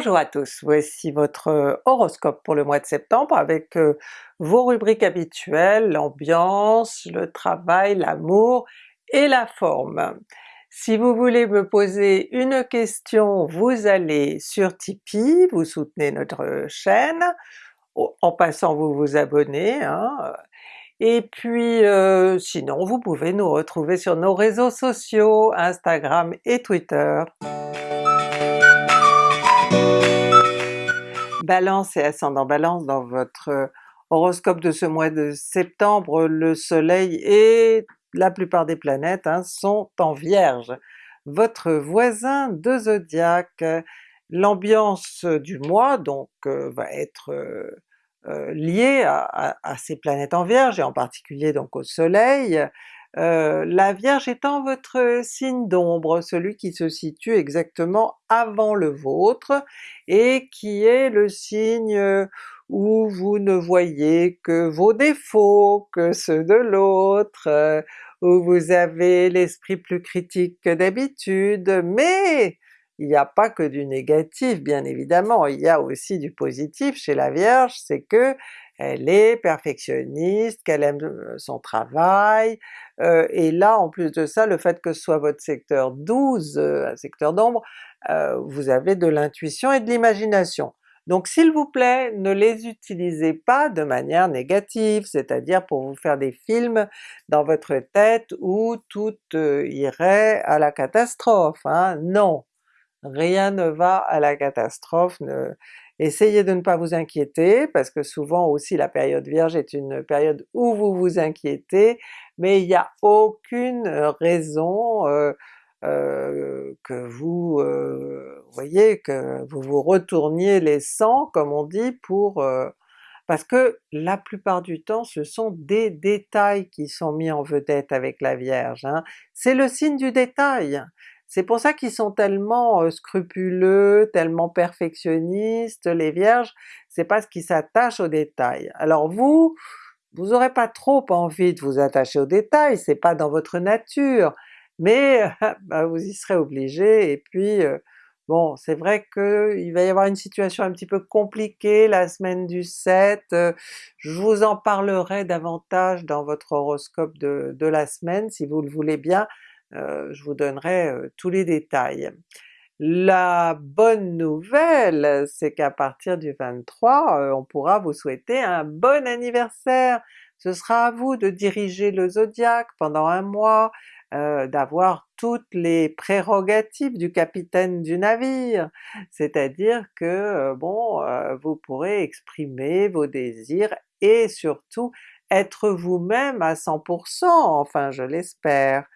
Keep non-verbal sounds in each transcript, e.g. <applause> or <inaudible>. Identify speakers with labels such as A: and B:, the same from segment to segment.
A: Bonjour à tous, voici votre horoscope pour le mois de septembre avec vos rubriques habituelles, l'ambiance, le travail, l'amour et la forme. Si vous voulez me poser une question, vous allez sur Tipeee, vous soutenez notre chaîne, en passant vous vous abonnez, hein. et puis sinon vous pouvez nous retrouver sur nos réseaux sociaux, Instagram et Twitter. Balance et ascendant Balance, dans votre horoscope de ce mois de septembre, le soleil et la plupart des planètes hein, sont en Vierge, votre voisin de zodiaque. L'ambiance du mois donc euh, va être euh, euh, liée à, ces planètes en Vierge, et en particulier donc au soleil. La Vierge étant votre signe d'ombre, celui qui se situe exactement avant le vôtre, et qui est le signe où vous ne voyez que vos défauts, que ceux de l'autre, euh, où vous avez l'esprit plus critique que d'habitude, mais il n'y a pas que du négatif bien évidemment, il y a aussi du positif chez la Vierge, c'est que elle est perfectionniste, qu'elle aime son travail, et là en plus de ça, le fait que ce soit votre secteur 12, un secteur d'ombre, vous avez de l'intuition et de l'imagination. Donc s'il vous plaît, ne les utilisez pas de manière négative, c'est-à-dire pour vous faire des films dans votre tête où tout irait à la catastrophe, hein. non! Rien ne va à la catastrophe, essayez de ne pas vous inquiéter, parce que souvent aussi la période Vierge est une période où vous vous inquiétez, mais il n'y a aucune raison euh, euh, que vous euh, voyez, que vous vous retourniez les sangs comme on dit pour... Euh, parce que la plupart du temps ce sont des détails qui sont mis en vedette avec la Vierge, hein. c'est le signe du détail! C'est pour ça qu'ils sont tellement scrupuleux, tellement perfectionnistes, les Vierges, c'est parce qu'ils s'attachent aux détails. Alors vous, vous aurez pas trop envie de vous attacher aux détails, c'est pas dans votre nature, mais <laughs> bah, vous y serez obligé, et puis bon c'est vrai qu'il va y avoir une situation un petit peu compliquée la semaine du 7, je vous en parlerai davantage dans votre horoscope de, la semaine si vous le voulez bien, je vous donnerai tous les détails. La bonne nouvelle, c'est qu'à partir du 23, on pourra vous souhaiter un bon anniversaire! Ce sera à vous de diriger le zodiaque pendant un mois, euh, d'avoir toutes les prérogatives du capitaine du navire, c'est-à-dire que euh, bon, euh, vous pourrez exprimer vos désirs et surtout être vous-même à 100%, enfin je l'espère.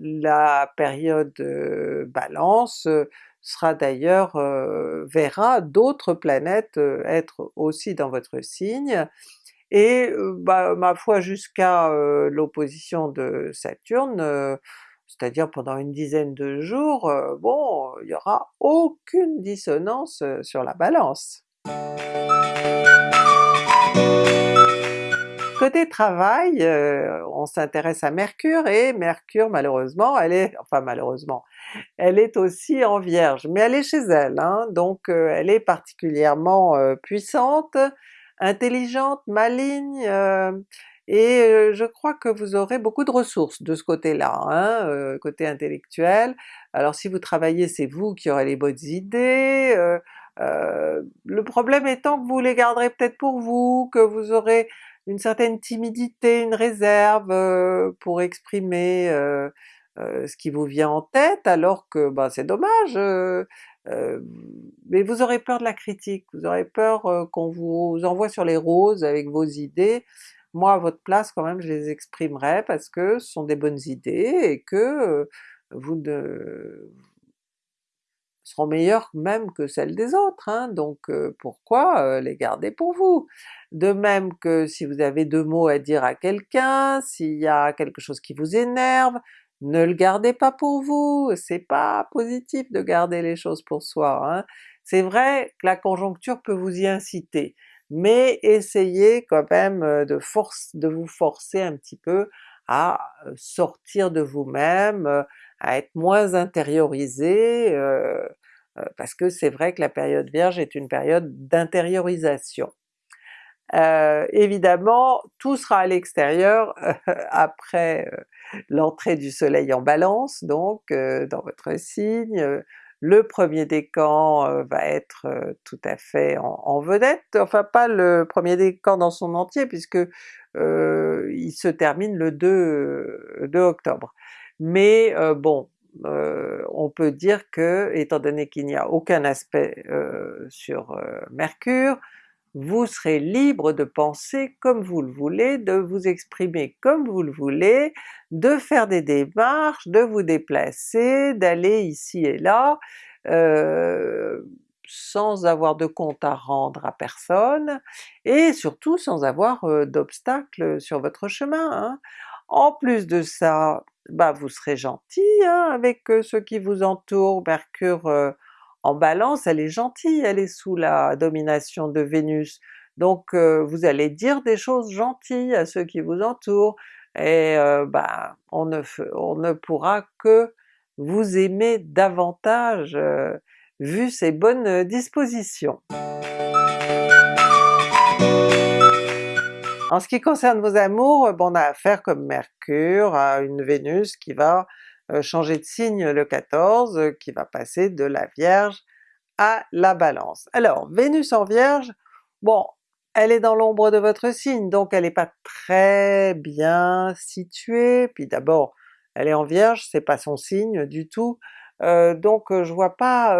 A: La période Balance sera d'ailleurs, verra d'autres planètes être aussi dans votre signe, et bah, ma foi jusqu'à l'opposition de Saturne, c'est-à-dire pendant une dizaine de jours, bon, il n'y aura aucune dissonance sur la Balance. Côté travail, on s'intéresse à Mercure, et Mercure malheureusement, elle est, enfin malheureusement, elle est aussi en Vierge, mais elle est chez elle, hein, donc elle est particulièrement puissante, intelligente, maligne, euh, et euh, je crois que vous aurez beaucoup de ressources de ce côté-là, hein, euh, côté intellectuel. Alors si vous travaillez, c'est vous qui aurez les bonnes idées, le problème étant que vous les garderez peut-être pour vous, que vous aurez une certaine timidité, une réserve pour exprimer ce qui vous vient en tête, alors que ben, c'est dommage, mais vous aurez peur de la critique, vous aurez peur qu'on vous envoie sur les roses avec vos idées. Moi à votre place quand même je les exprimerai parce que ce sont des bonnes idées et que vous ne seront meilleures même que celles des autres, hein, donc pourquoi les garder pour vous? De même que si vous avez deux mots à dire à quelqu'un, s'il y a quelque chose qui vous énerve, ne le gardez pas pour vous, c'est pas positif de garder les choses pour soi. Hein. C'est vrai que la conjoncture peut vous y inciter, mais essayez quand même de, force, de vous forcer un petit peu à sortir de vous-même, à être moins intériorisé, parce que c'est vrai que la période Vierge est une période d'intériorisation. Euh, évidemment, tout sera à l'extérieur après l'entrée du soleil en Balance, donc dans votre signe. Le premier décan va être tout à fait en, vedette, enfin pas le premier décan dans son entier puisque il se termine le 2, 2 octobre. Mais bon, on peut dire que, étant donné qu'il n'y a aucun aspect sur Mercure, vous serez libre de penser comme vous le voulez, de vous exprimer comme vous le voulez, de faire des démarches, de vous déplacer, d'aller ici et là, euh, sans avoir de compte à rendre à personne, et surtout sans avoir euh, d'obstacles sur votre chemin. Hein. En plus de ça, bah vous serez gentil hein, avec ceux qui vous entourent, Mercure en Balance, elle est gentille, elle est sous la domination de Vénus, donc vous allez dire des choses gentilles à ceux qui vous entourent, et bah, on, ne, on ne pourra que vous aimer davantage vu ces bonnes dispositions. En ce qui concerne vos amours, bon, on a affaire comme Mercure à une Vénus qui va euh, changer de signe le 14, euh, qui va passer de la Vierge à la Balance. Alors Vénus en Vierge, bon, elle est dans l'ombre de votre signe, donc elle n'est pas très bien située, puis d'abord elle est en Vierge, c'est pas son signe du tout, euh, donc je vois pas,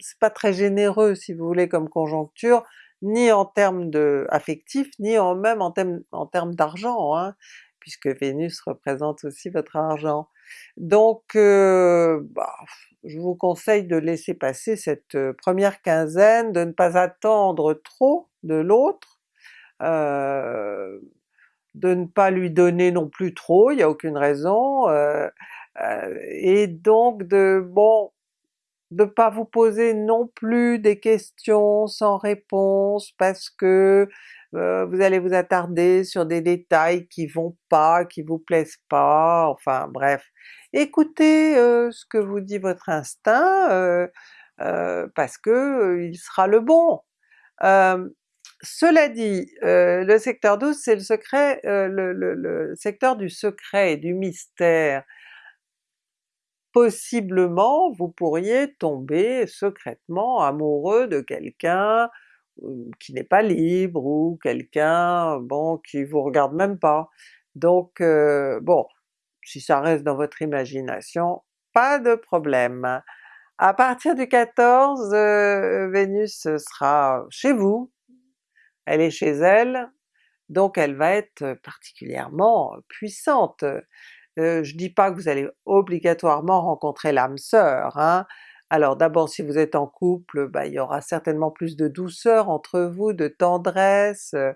A: c'est pas très généreux si vous voulez comme conjoncture, ni en termes de affectifs, ni en même en termes, en termes d'argent, hein, puisque Vénus représente aussi votre argent. Donc euh, bah, je vous conseille de laisser passer cette euh, première quinzaine, de ne pas attendre trop de l'autre, euh, de ne pas lui donner non plus trop, il n'y a aucune raison, et donc de bon de pas vous poser non plus des questions sans réponse parce que euh, vous allez vous attarder sur des détails qui vont pas, qui vous plaisent pas, enfin bref. Écoutez euh, ce que vous dit votre instinct, euh, parce que il sera le bon. cela dit, le secteur 12 c'est le secret, le secteur du secret et du mystère, possiblement vous pourriez tomber secrètement amoureux de quelqu'un qui n'est pas libre, ou quelqu'un bon qui vous regarde même pas. Donc euh, bon, si ça reste dans votre imagination, pas de problème. À partir du 14, euh, Vénus sera chez vous, elle est chez elle, donc elle va être particulièrement puissante. Euh, je dis pas que vous allez obligatoirement rencontrer l'âme sœur, hein, alors d'abord si vous êtes en couple, bah, il y aura certainement plus de douceur entre vous, de tendresse, euh,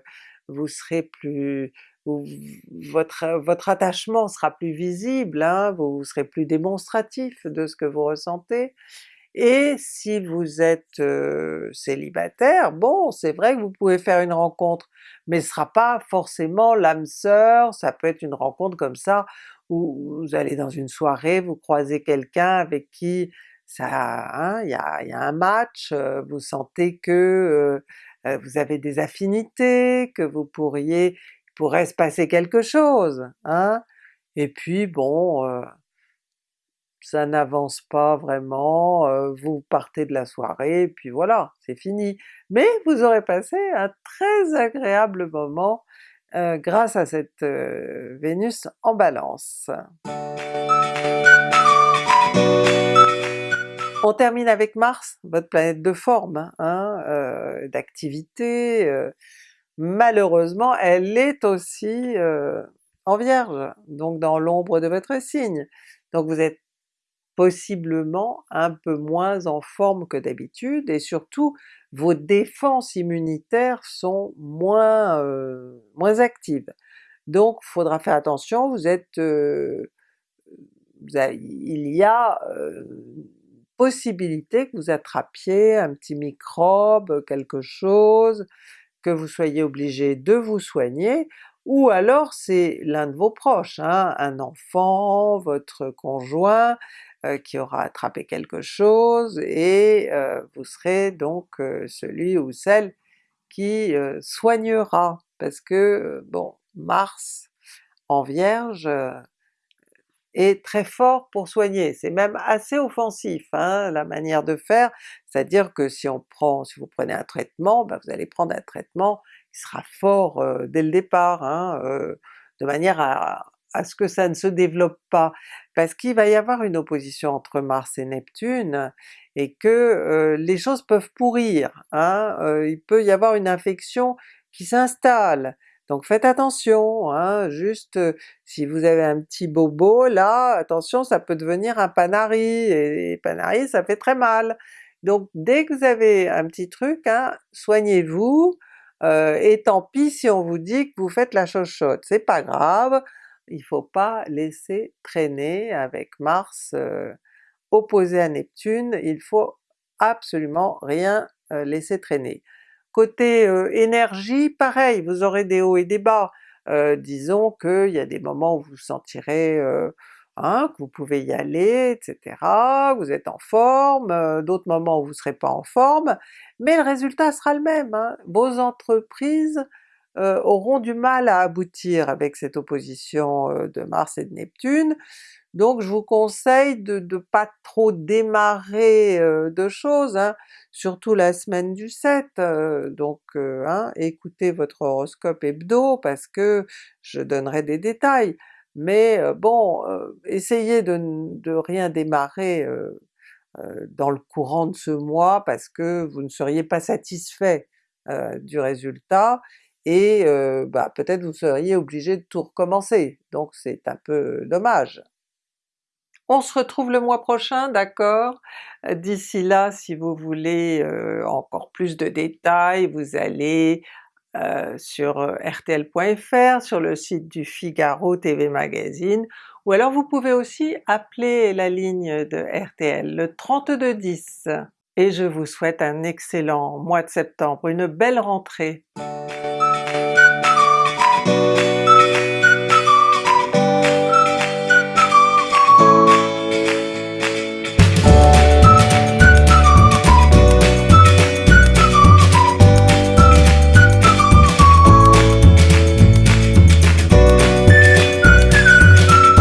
A: vous serez plus... votre, attachement sera plus visible, hein, vous serez plus démonstratif de ce que vous ressentez. Et si vous êtes euh, célibataire, bon c'est vrai que vous pouvez faire une rencontre, mais ce sera pas forcément l'âme sœur, ça peut être une rencontre comme ça où vous allez dans une soirée, vous croisez quelqu'un avec qui ça, hein, il y, a, un match, vous sentez que vous avez des affinités, que vous pourriez, il pourrait se passer quelque chose, hein? Et puis bon, ça n'avance pas vraiment, vous partez de la soirée, et puis voilà, c'est fini. Mais vous aurez passé un très agréable moment grâce à cette Vénus en Balance. On termine avec Mars, votre planète de forme, hein, euh, d'activité. Euh, malheureusement elle est aussi euh, en Vierge, donc dans l'ombre de votre signe. Donc vous êtes possiblement un peu moins en forme que d'habitude, et surtout vos défenses immunitaires sont moins, moins actives. Donc il faudra faire attention, vous êtes... il y a possibilité que vous attrapiez un petit microbe, quelque chose, que vous soyez obligé de vous soigner, ou alors c'est l'un de vos proches, hein, un enfant, votre conjoint, euh, qui aura attrapé quelque chose et euh, vous serez donc euh, celui ou celle qui soignera, parce que bon, Mars en Vierge est très fort pour soigner, c'est même assez offensif hein, la manière de faire, c'est-à-dire que si on prend, si vous prenez un traitement, ben vous allez prendre un traitement qui sera fort dès le départ, hein, de manière à, ce que ça ne se développe pas, parce qu'il va y avoir une opposition entre Mars et Neptune, et que euh, les choses peuvent pourrir, hein? Euh, il peut y avoir une infection qui s'installe, donc faites attention, hein? juste si vous avez un petit bobo là, attention ça peut devenir un panari, et, panari ça fait très mal. Donc dès que vous avez un petit truc, hein, soignez-vous, et tant pis si on vous dit que vous faites la chochotte, c'est pas grave, il faut pas laisser traîner avec Mars opposé à Neptune, il faut absolument rien laisser traîner. Côté euh, énergie, pareil, vous aurez des hauts et des bas. disons qu'il y a des moments où vous sentirez hein, que vous pouvez y aller, etc., vous êtes en forme, d'autres moments où vous serez pas en forme, mais le résultat sera le même. Hein. Vos entreprises euh, auront du mal à aboutir avec cette opposition euh, de Mars et de Neptune, donc je vous conseille de ne pas trop démarrer euh, de choses, hein, surtout la semaine du 7, donc hein, écoutez votre horoscope hebdo parce que je donnerai des détails, mais bon, essayez de, de, rien démarrer dans le courant de ce mois parce que vous ne seriez pas satisfait du résultat, et bah, peut-être vous seriez obligé de tout recommencer, donc c'est un peu dommage. On se retrouve le mois prochain, d'accord? D'ici là, si vous voulez encore plus de détails, vous allez sur rtl.fr, sur le site du Figaro TV Magazine, ou alors vous pouvez aussi appeler la ligne de RTL, le 3210. Et je vous souhaite un excellent mois de septembre, une belle rentrée!